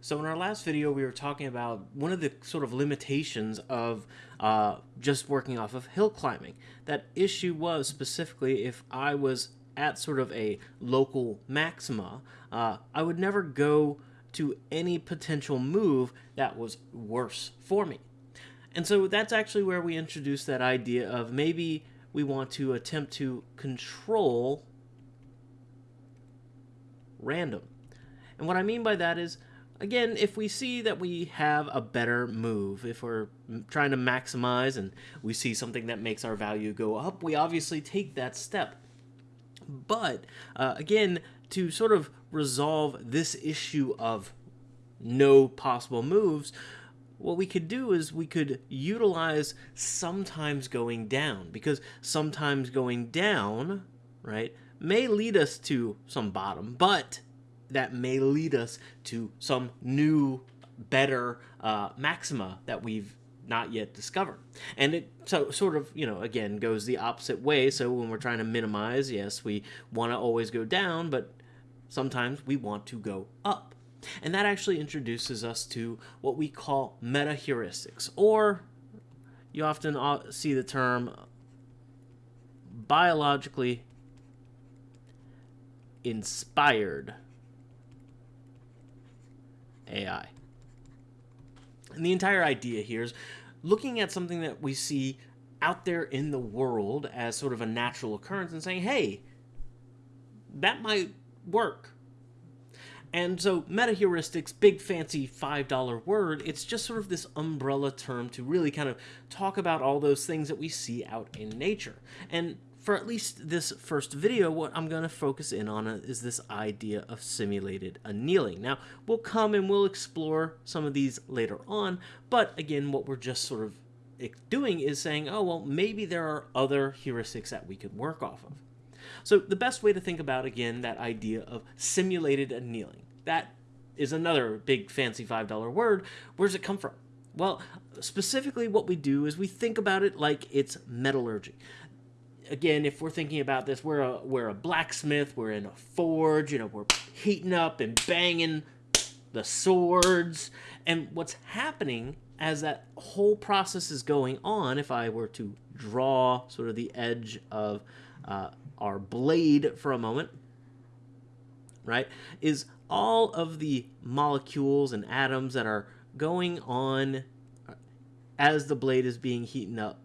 So in our last video, we were talking about one of the sort of limitations of uh, just working off of hill climbing. That issue was specifically if I was at sort of a local maxima, uh, I would never go to any potential move that was worse for me. And so that's actually where we introduced that idea of maybe we want to attempt to control random. And what I mean by that is again, if we see that we have a better move, if we're trying to maximize and we see something that makes our value go up, we obviously take that step. But uh, again, to sort of resolve this issue of no possible moves, what we could do is we could utilize sometimes going down because sometimes going down, right, may lead us to some bottom, but that may lead us to some new, better uh, maxima that we've not yet discovered. And it so sort of, you know, again goes the opposite way. So when we're trying to minimize, yes, we want to always go down, but sometimes we want to go up. And that actually introduces us to what we call meta heuristics, or you often uh, see the term biologically inspired AI. And the entire idea here is looking at something that we see out there in the world as sort of a natural occurrence and saying, hey, that might work. And so meta heuristics, big fancy $5 word, it's just sort of this umbrella term to really kind of talk about all those things that we see out in nature. And for at least this first video, what I'm going to focus in on is this idea of simulated annealing. Now, we'll come and we'll explore some of these later on, but again, what we're just sort of eh, doing is saying, oh, well, maybe there are other heuristics that we could work off of. So the best way to think about, again, that idea of simulated annealing, that is another big fancy $5 word. Where does it come from? Well, specifically what we do is we think about it like it's metallurgy again, if we're thinking about this, we're a we're a blacksmith, we're in a forge, you know, we're heating up and banging the swords, and what's happening as that whole process is going on, if I were to draw sort of the edge of uh, our blade for a moment, right, is all of the molecules and atoms that are going on as the blade is being heated up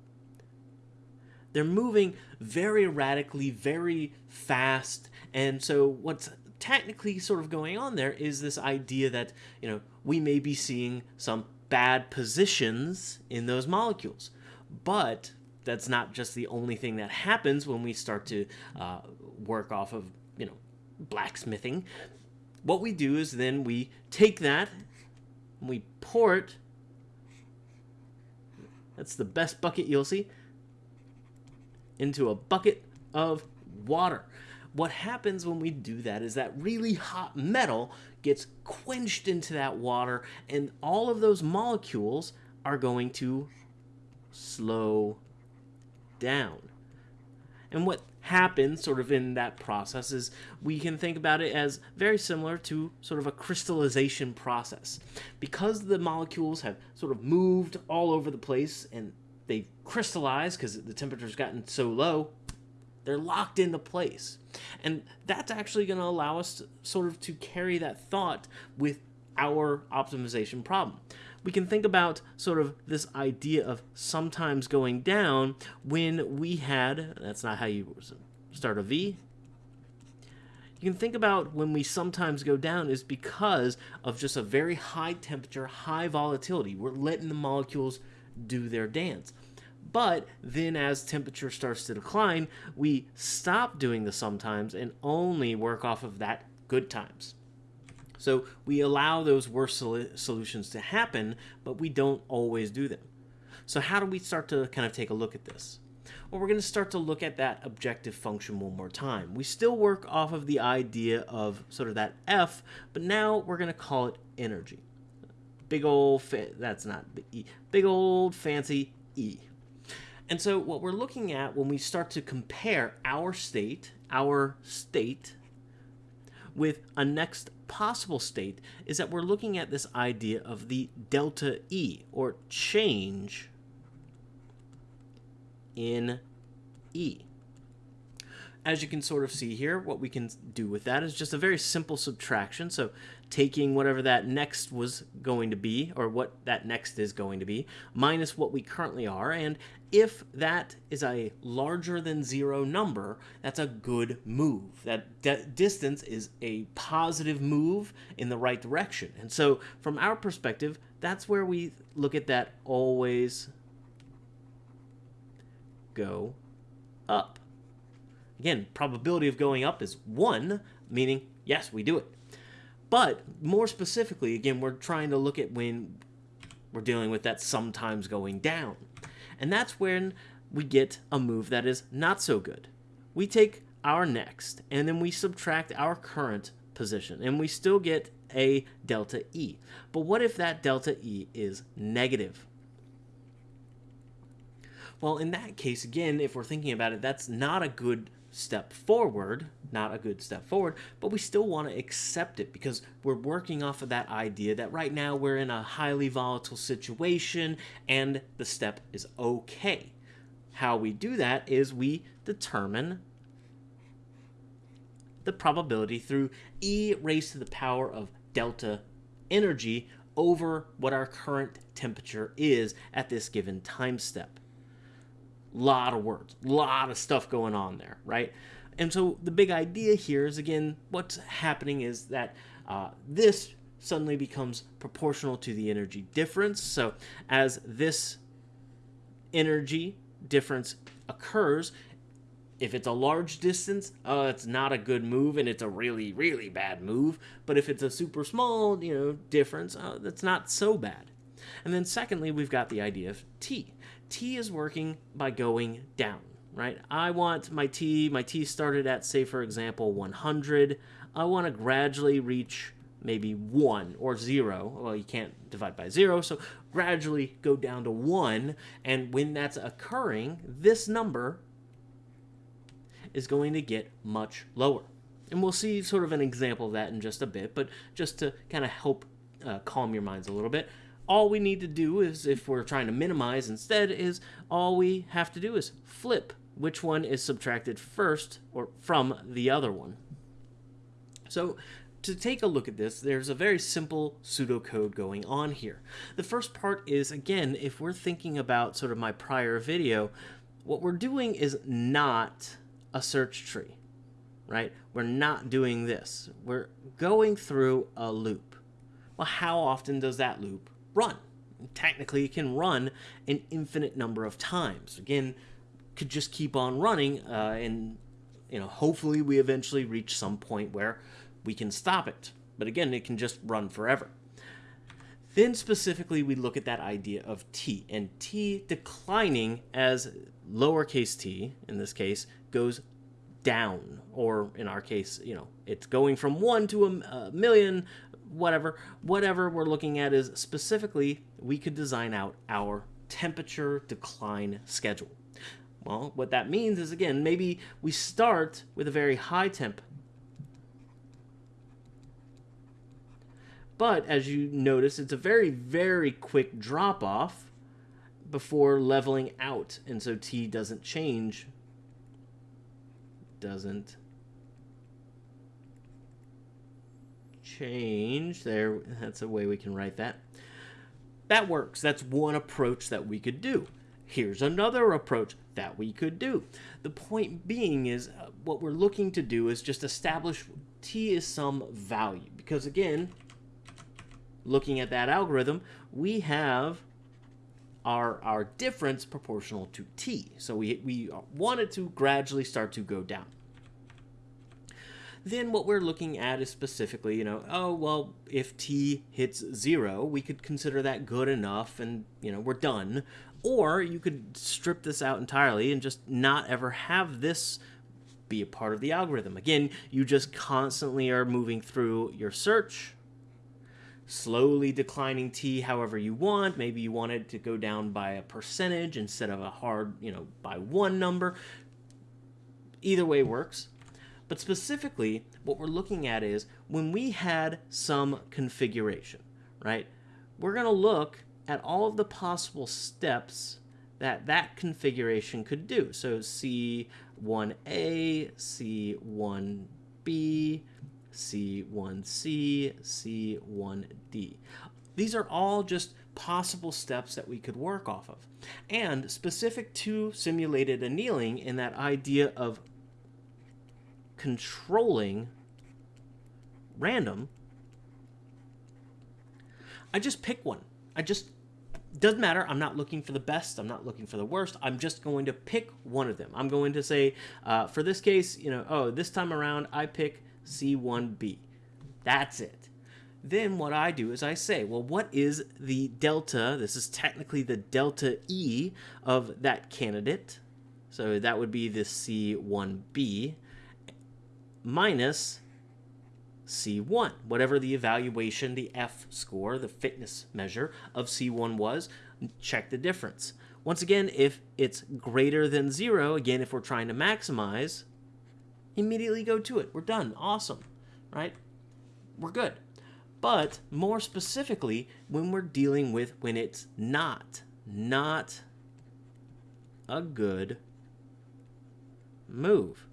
they're moving very erratically, very fast. And so what's technically sort of going on there is this idea that, you know, we may be seeing some bad positions in those molecules. But that's not just the only thing that happens when we start to uh, work off of, you know, blacksmithing. What we do is then we take that and we pour it. That's the best bucket you'll see into a bucket of water. What happens when we do that is that really hot metal gets quenched into that water, and all of those molecules are going to slow down. And what happens sort of in that process is we can think about it as very similar to sort of a crystallization process. Because the molecules have sort of moved all over the place and they crystallize because the temperature's gotten so low they're locked into place. And that's actually going to allow us to, sort of to carry that thought with our optimization problem. We can think about sort of this idea of sometimes going down when we had that's not how you start a v. You can think about when we sometimes go down is because of just a very high temperature high volatility. We're letting the molecules do their dance. But then as temperature starts to decline, we stop doing the sometimes and only work off of that good times. So we allow those worst sol solutions to happen, but we don't always do them. So how do we start to kind of take a look at this? Well, we're going to start to look at that objective function one more time. We still work off of the idea of sort of that F, but now we're going to call it energy big old that's not E, big old fancy E. And so what we're looking at when we start to compare our state, our state, with a next possible state is that we're looking at this idea of the delta E, or change in E. As you can sort of see here, what we can do with that is just a very simple subtraction. So taking whatever that next was going to be, or what that next is going to be, minus what we currently are. And if that is a larger than zero number, that's a good move. That distance is a positive move in the right direction. And so from our perspective, that's where we look at that always go up. Again, probability of going up is 1, meaning, yes, we do it. But more specifically, again, we're trying to look at when we're dealing with that sometimes going down. And that's when we get a move that is not so good. We take our next, and then we subtract our current position, and we still get a delta E. But what if that delta E is negative? Well, in that case, again, if we're thinking about it, that's not a good step forward, not a good step forward, but we still want to accept it because we're working off of that idea that right now we're in a highly volatile situation and the step is okay. How we do that is we determine the probability through e raised to the power of delta energy over what our current temperature is at this given time step lot of words, a lot of stuff going on there, right? And so the big idea here is again, what's happening is that uh, this suddenly becomes proportional to the energy difference. So as this energy difference occurs, if it's a large distance, uh, it's not a good move and it's a really, really bad move. But if it's a super small, you know, difference, uh, that's not so bad. And then secondly, we've got the idea of t. T is working by going down, right? I want my T, my T started at, say, for example, 100. I want to gradually reach maybe 1 or 0. Well, you can't divide by 0, so gradually go down to 1. And when that's occurring, this number is going to get much lower. And we'll see sort of an example of that in just a bit, but just to kind of help uh, calm your minds a little bit, all we need to do is, if we're trying to minimize instead, is all we have to do is flip which one is subtracted first or from the other one. So to take a look at this, there's a very simple pseudocode going on here. The first part is, again, if we're thinking about sort of my prior video, what we're doing is not a search tree, right? We're not doing this. We're going through a loop. Well, how often does that loop run. Technically, it can run an infinite number of times. Again, could just keep on running, uh, and you know, hopefully, we eventually reach some point where we can stop it. But again, it can just run forever. Then specifically, we look at that idea of t, and t declining as lowercase t, in this case, goes down, or in our case, you know, it's going from one to a, a million, whatever. Whatever we're looking at is specifically we could design out our temperature decline schedule. Well, what that means is, again, maybe we start with a very high temp. But as you notice, it's a very, very quick drop off before leveling out. And so T doesn't change. Doesn't change. There, that's a way we can write that. That works. That's one approach that we could do. Here's another approach that we could do. The point being is uh, what we're looking to do is just establish t is some value. Because again, looking at that algorithm, we have our, our difference proportional to t. So we, we want it to gradually start to go down then what we're looking at is specifically, you know, oh, well, if t hits zero, we could consider that good enough and, you know, we're done. Or you could strip this out entirely and just not ever have this be a part of the algorithm. Again, you just constantly are moving through your search, slowly declining t however you want. Maybe you want it to go down by a percentage instead of a hard, you know, by one number. Either way works. But specifically, what we're looking at is when we had some configuration, right? We're going to look at all of the possible steps that that configuration could do. So C1A, C1B, C1C, C1D. These are all just possible steps that we could work off of. And specific to simulated annealing in that idea of controlling random, I just pick one. I just doesn't matter. I'm not looking for the best. I'm not looking for the worst. I'm just going to pick one of them. I'm going to say, uh, for this case, you know, oh, this time around, I pick C1b. That's it. Then what I do is I say, well, what is the delta? This is technically the delta E of that candidate. So that would be the C1b minus C1. Whatever the evaluation, the F score, the fitness measure of C1 was, check the difference. Once again, if it's greater than zero, again, if we're trying to maximize, immediately go to it. We're done. Awesome. Right? We're good. But more specifically, when we're dealing with when it's not, not a good move.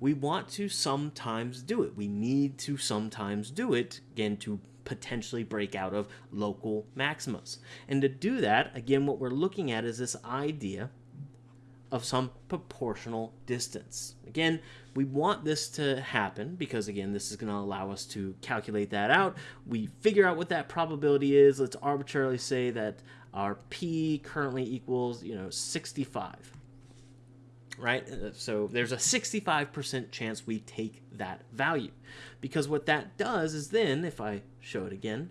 We want to sometimes do it. We need to sometimes do it, again, to potentially break out of local maximas. And to do that, again, what we're looking at is this idea of some proportional distance. Again, we want this to happen because, again, this is going to allow us to calculate that out. We figure out what that probability is. Let's arbitrarily say that our p currently equals, you know, 65. Right? Uh, so there's a 65% chance we take that value. Because what that does is then, if I show it again,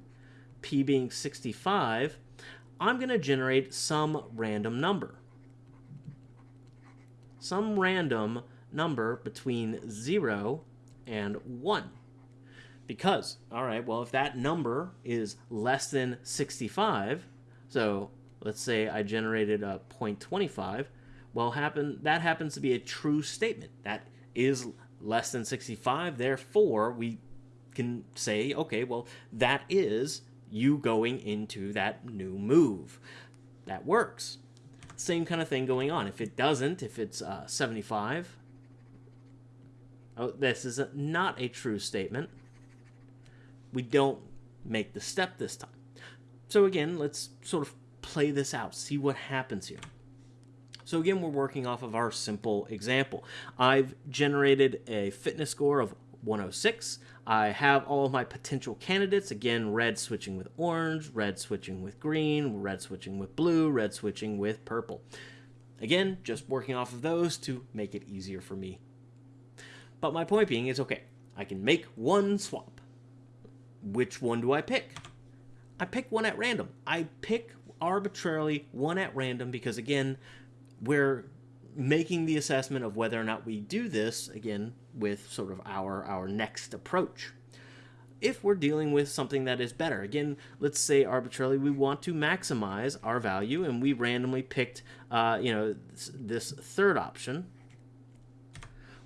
p being 65, I'm going to generate some random number some random number between 0 and 1. Because, all right, well, if that number is less than 65, so let's say I generated a 0.25, well, happen that happens to be a true statement. That is less than 65, therefore we can say, okay, well, that is you going into that new move. That works same kind of thing going on. If it doesn't, if it's uh, 75, oh, this is a, not a true statement. We don't make the step this time. So again, let's sort of play this out, see what happens here. So again, we're working off of our simple example. I've generated a fitness score of 106. I have all of my potential candidates. Again, red switching with orange, red switching with green, red switching with blue, red switching with purple. Again, just working off of those to make it easier for me. But my point being is, okay, I can make one swap. Which one do I pick? I pick one at random. I pick arbitrarily one at random because, again, we're making the assessment of whether or not we do this, again, with sort of our, our next approach. If we're dealing with something that is better, again, let's say arbitrarily we want to maximize our value and we randomly picked, uh, you know, this, this third option.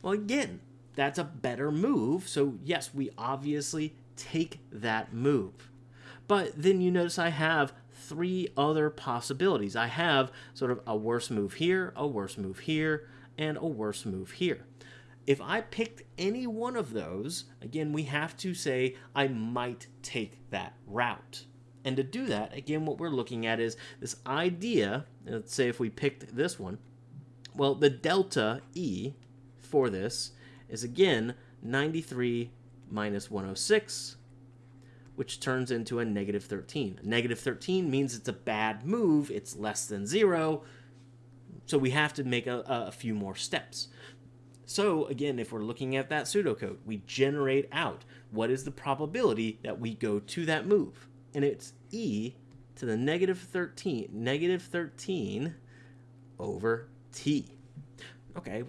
Well, again, that's a better move. So yes, we obviously take that move. But then you notice I have three other possibilities. I have sort of a worse move here, a worse move here, and a worse move here. If I picked any one of those, again, we have to say I might take that route. And to do that, again, what we're looking at is this idea, let's say if we picked this one, well, the delta E for this is again 93 minus 106 which turns into a negative 13. A negative 13 means it's a bad move, it's less than zero, so we have to make a, a few more steps. So again, if we're looking at that pseudocode, we generate out what is the probability that we go to that move. And it's e to the negative 13, negative 13 over t. Okay,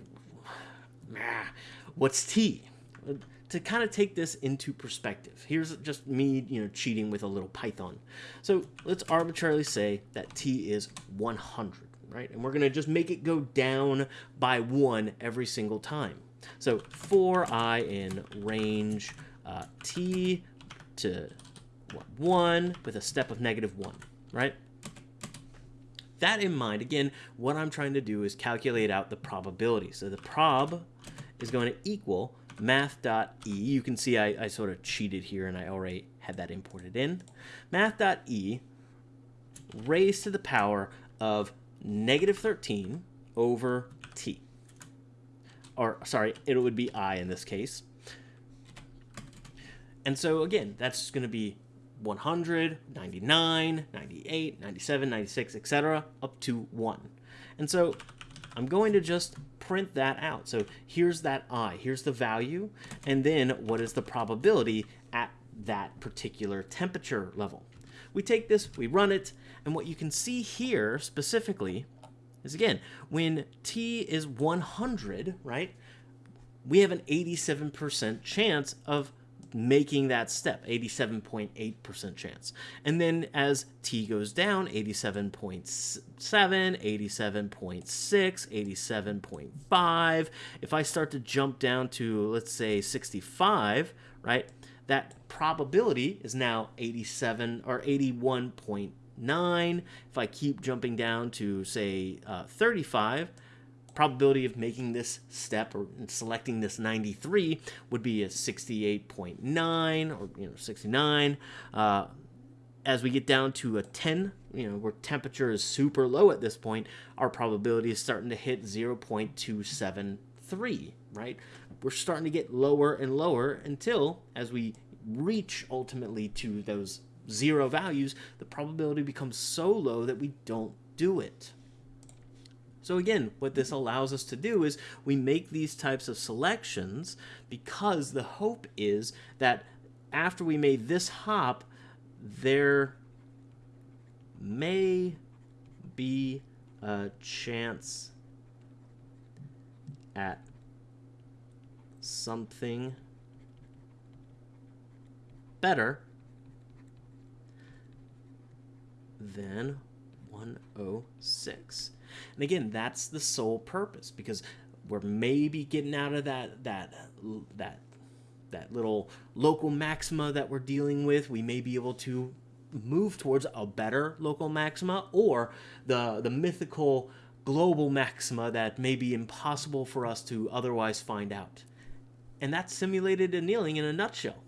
ah, what's t? To kind of take this into perspective, here's just me, you know, cheating with a little Python. So let's arbitrarily say that t is 100. right? And we're going to just make it go down by 1 every single time. So for i in range uh, t to 1 with a step of negative 1, right? That in mind, again, what I'm trying to do is calculate out the probability. So the prob is going to equal math.e. You can see I, I sort of cheated here and I already had that imported in. Math.e raised to the power of negative 13 over t. Or, sorry, it would be i in this case. And so, again, that's going to be 100, 99, 98, 97, 96, etc., up to 1. And so I'm going to just print that out. So here's that i, here's the value, and then what is the probability at that particular temperature level. We take this, we run it, and what you can see here specifically is again, when t is 100, right, we have an 87% chance of making that step 87.8% chance. And then as t goes down 87.7 87.6 87.5 if i start to jump down to let's say 65 right that probability is now 87 or 81.9 if i keep jumping down to say uh, 35 probability of making this step or selecting this 93 would be a 68.9 or you know 69 uh, as we get down to a 10 you know where temperature is super low at this point our probability is starting to hit 0.273 right? We're starting to get lower and lower until as we reach ultimately to those zero values the probability becomes so low that we don't do it so again, what this allows us to do is we make these types of selections because the hope is that after we made this hop, there may be a chance at something better than 106. And again, that's the sole purpose because we're maybe getting out of that that that that little local maxima that we're dealing with. We may be able to move towards a better local maxima or the the mythical global maxima that may be impossible for us to otherwise find out. And that's simulated annealing in a nutshell.